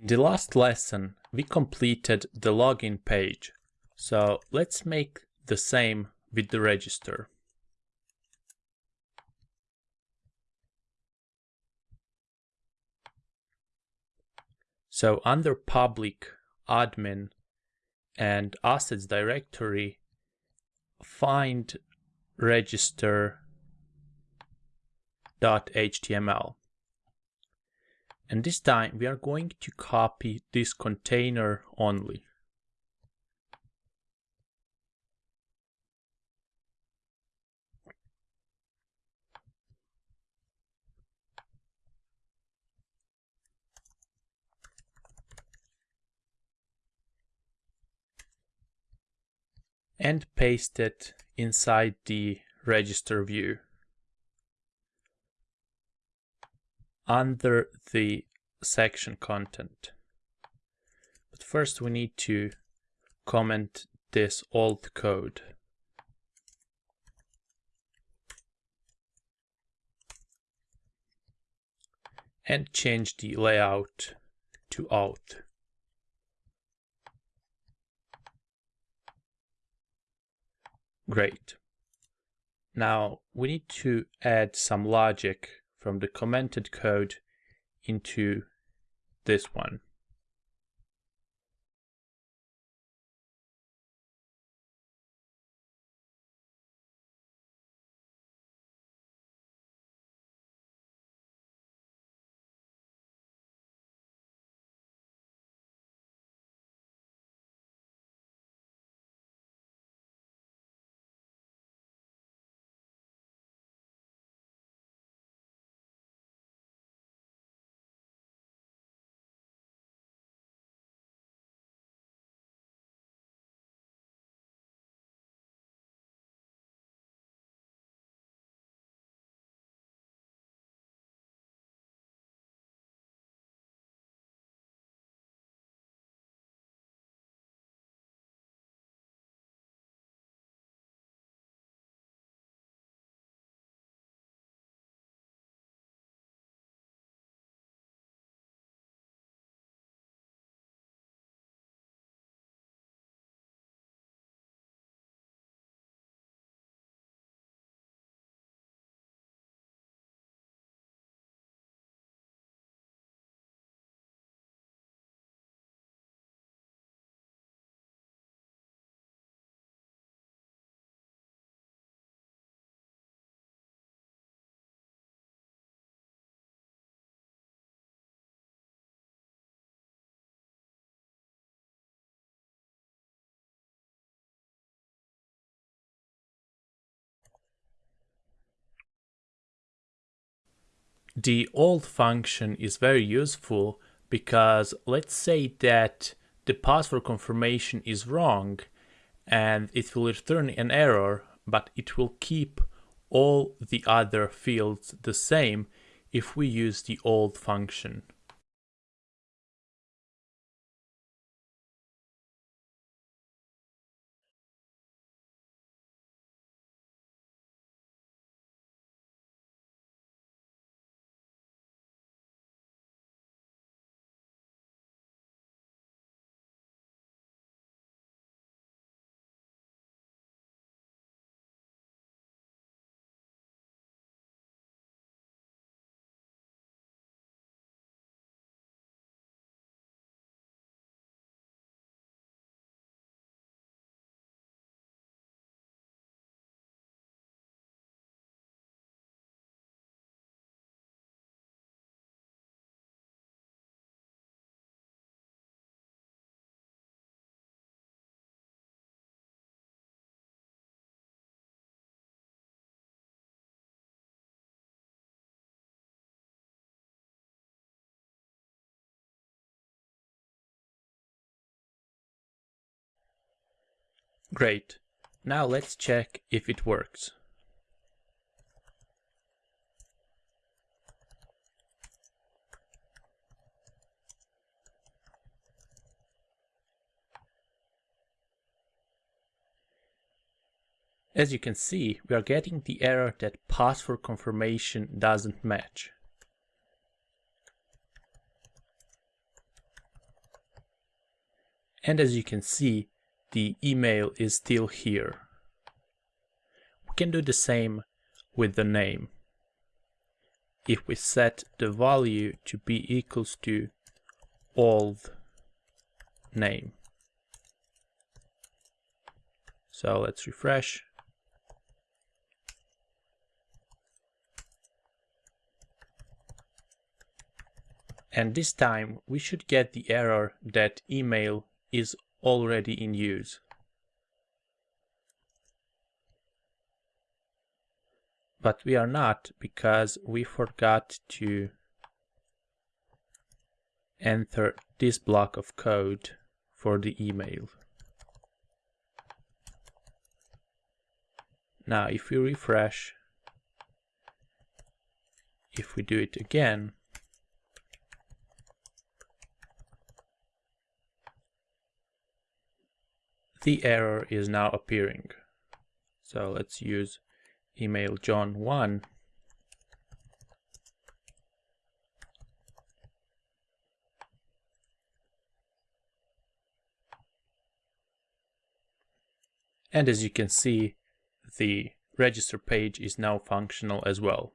In the last lesson, we completed the login page. So let's make the same with the register. So under public, admin, and assets directory, find register.html. And this time we are going to copy this container only. and paste it inside the register view. Under the section content. But first we need to comment this old code. And change the layout to auth. Great. Now we need to add some logic from the commented code into this one. The old function is very useful because let's say that the password confirmation is wrong and it will return an error, but it will keep all the other fields the same if we use the old function. Great. Now let's check if it works. As you can see, we are getting the error that password confirmation doesn't match. And as you can see, the email is still here. We can do the same with the name. If we set the value to be equals to old name. So let's refresh. And this time we should get the error that email is already in use. But we are not because we forgot to enter this block of code for the email. Now if we refresh, if we do it again, the error is now appearing. So let's use email john1 And as you can see, the register page is now functional as well.